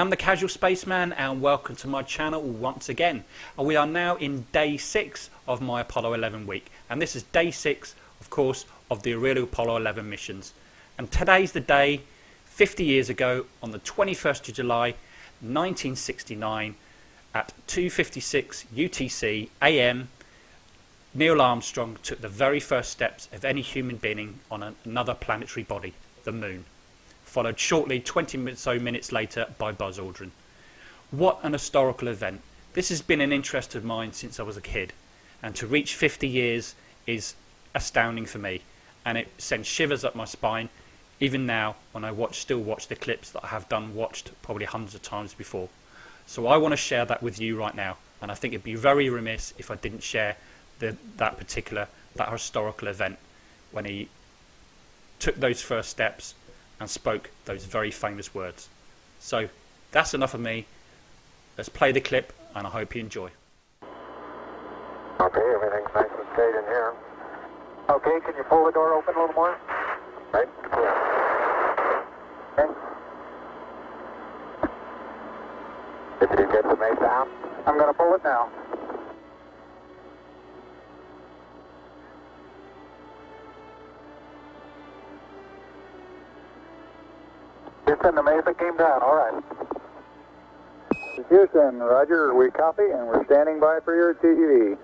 I'm the Casual Spaceman and welcome to my channel once again. And we are now in day 6 of my Apollo 11 week. And this is day 6, of course, of the real Apollo 11 missions. And today's the day, 50 years ago, on the 21st of July 1969, at 2.56 UTC AM, Neil Armstrong took the very first steps of any human being on another planetary body, the Moon followed shortly 20 so minutes later by Buzz Aldrin. What an historical event. This has been an interest of mine since I was a kid and to reach 50 years is astounding for me and it sends shivers up my spine even now when I watch still watch the clips that I have done watched probably hundreds of times before. So I want to share that with you right now and I think it'd be very remiss if I didn't share the, that particular that historical event when he took those first steps and spoke those very famous words. So that's enough of me. Let's play the clip and I hope you enjoy. Okay, everything's nice and straight in here. Okay, can you pull the door open a little more? Right, Yeah. Okay. Did you get the MESA out? I'm going to pull it now. Houston, the MESA came down, all right. Houston, roger, we copy and we're standing by for your TEV.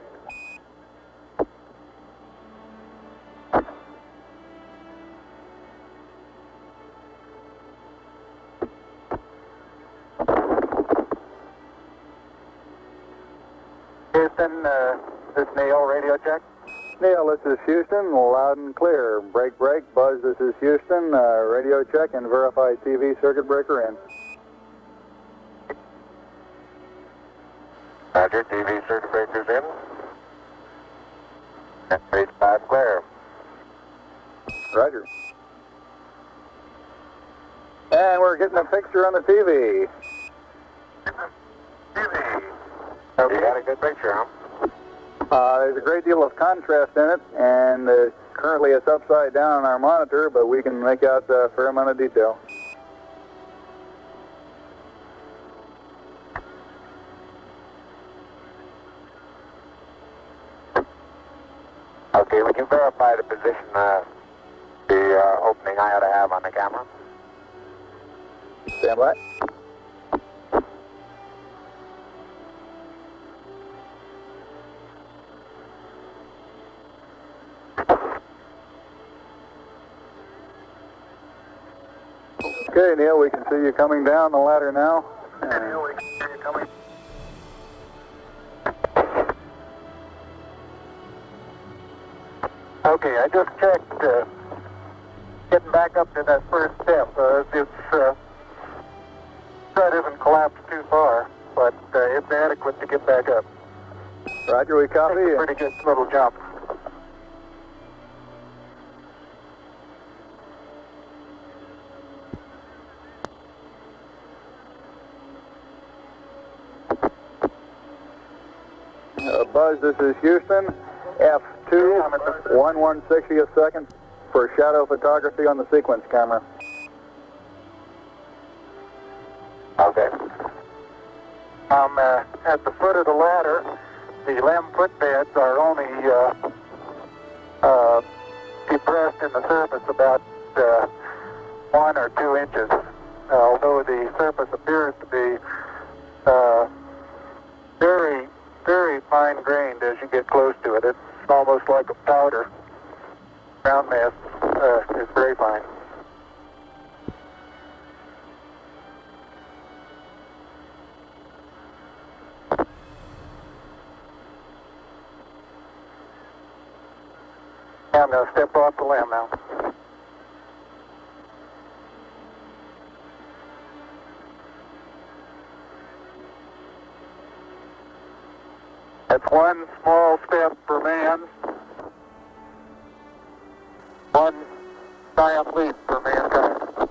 Houston, uh, this Neil, radio check. Neil, this is Houston, loud and clear. Break, break. Buzz, this is Houston. Uh, radio check and verify TV circuit breaker in. Roger, TV circuit breaker's in. Page 5 clear. Roger. And we're getting a picture on the TV. TV. Okay. You got a good picture, huh? Uh, there's a great deal of contrast in it, and uh, currently it's upside down on our monitor, but we can make out a fair amount of detail. Okay, we can verify the position, uh, the uh, opening I ought to have on the camera. Stand by. Okay, Neil, we can see you coming down the ladder now. Okay, Neil, we can see you coming. Okay, I just checked. Uh, getting back up to that first step. Uh, it's uh, that isn't collapsed too far, but uh, it's adequate to get back up. Roger, we copy. It's a pretty good little jump. Uh, Buzz, this is Houston. F2, 1 160th second for shadow photography on the sequence camera. Okay. Um, uh, at the foot of the ladder, the LEM footpads are only uh, uh, depressed in the surface about uh, one or two inches, although the surface appears to be uh, very, very fine-grained as you get close to it. It's almost like a powder. Ground mass uh, is very fine. I'm going to step off the LEM now. That's one small step for man, one giant leap for mankind.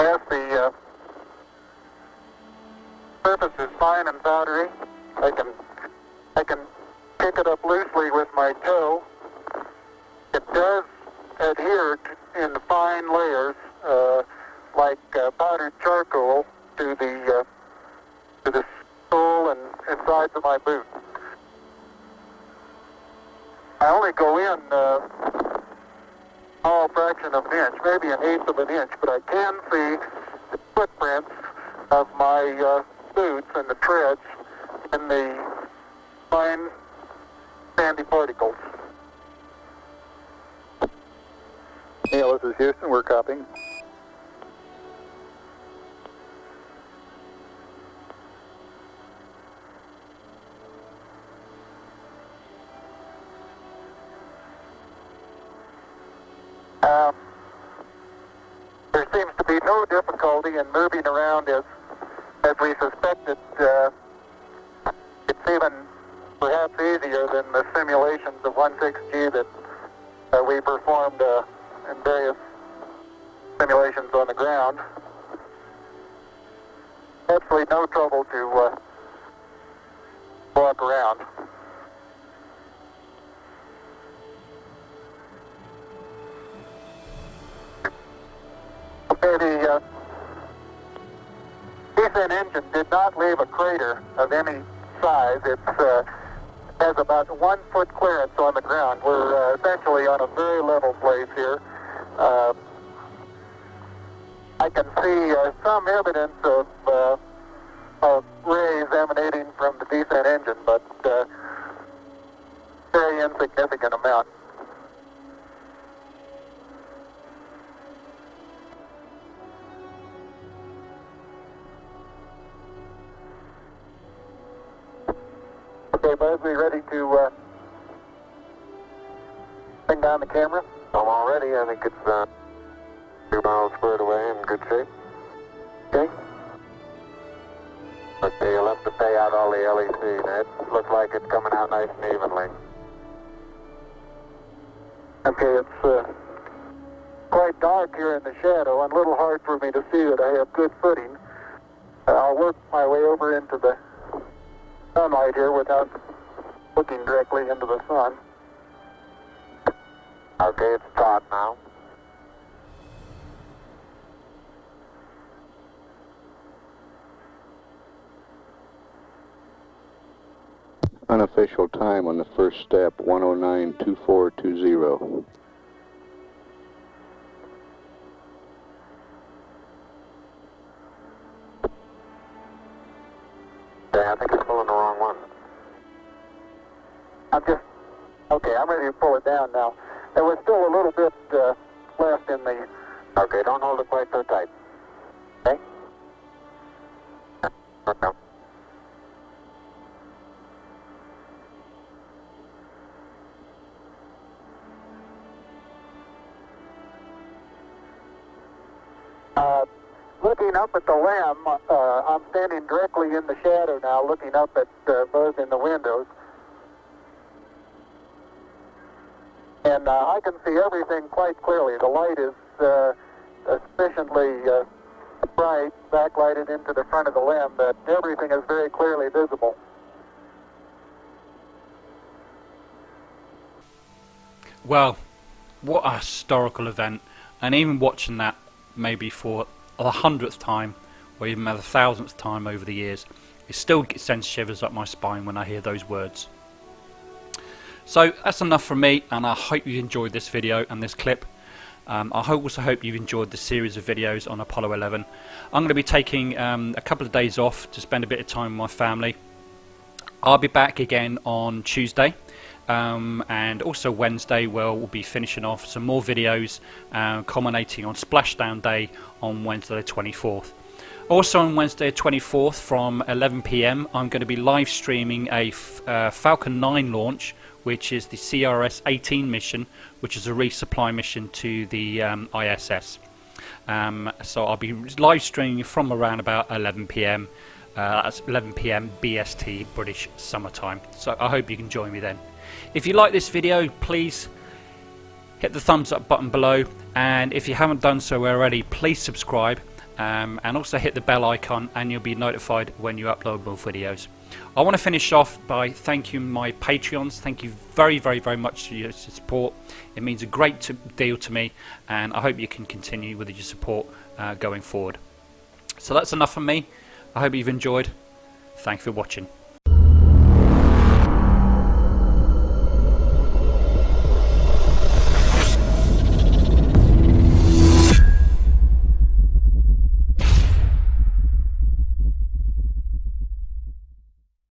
As the uh, surface is fine and powdery. I can I can pick it up loosely with my toe. It does adhere in the fine layers, uh, like uh, powdered charcoal, to the uh, to the sole and, and sides of my boot. I only go in uh, all fraction of an inch, maybe an eighth of an inch, but I can see the footprints of my uh, boots and the treads in the fine sandy particles. Neil, this is Houston. We're copying. Um, there seems to be no difficulty in moving around as as we suspected. Uh, it's even easier than the simulations of 16G that uh, we performed uh, in various simulations on the ground. Absolutely no trouble to uh, walk around. Okay, the uh, engine did not leave a crater of any size. It uh, has about one foot clearance on the ground. We're uh, essentially on a very level place here. Uh, I can see uh, some evidence of, uh, of rays emanating from the descent engine, but uh, very insignificant amount. Down the camera? I'm all ready. I think it's uh, two miles squared away in good shape. Okay. Okay, you'll have to pay out all the LEC. Now, it looks like it's coming out nice and evenly. Okay, it's uh, quite dark here in the shadow and a little hard for me to see that I have good footing. I'll work my way over into the sunlight here without looking directly into the sun. Okay, it's taut now. Unofficial time on the first step, 1092420. Yeah, I think it's pulling the wrong one. I'm just, okay, I'm ready to pull it down now. There was still a little bit uh, left in the... Okay, don't hold it quite so tight. Okay? Okay. Uh, looking up at the LEM, uh, I'm standing directly in the shadow now, looking up at uh, Buzz in the windows. And uh, I can see everything quite clearly. The light is uh, sufficiently uh, bright, backlighted into the front of the LEM, that everything is very clearly visible. Well, what a historical event. And even watching that maybe for the hundredth time or even the thousandth time over the years, it still sends shivers up my spine when I hear those words. So that's enough from me and I hope you enjoyed this video and this clip. Um, I also hope you've enjoyed the series of videos on Apollo 11. I'm going to be taking um, a couple of days off to spend a bit of time with my family. I'll be back again on Tuesday um, and also Wednesday where we'll be finishing off some more videos uh, culminating on Splashdown Day on Wednesday the 24th. Also on Wednesday 24th from 11pm I'm going to be live streaming a uh, Falcon 9 launch which is the CRS-18 mission which is a resupply mission to the um, ISS. Um, so I'll be live streaming from around about 11pm uh, that's 11pm BST British summertime so I hope you can join me then. If you like this video please hit the thumbs up button below and if you haven't done so already please subscribe um, and also hit the bell icon and you'll be notified when you upload more videos. I want to finish off by thanking my Patreons. Thank you very, very, very much for your support. It means a great to deal to me, and I hope you can continue with your support uh, going forward. So that's enough from me. I hope you've enjoyed. Thanks for watching.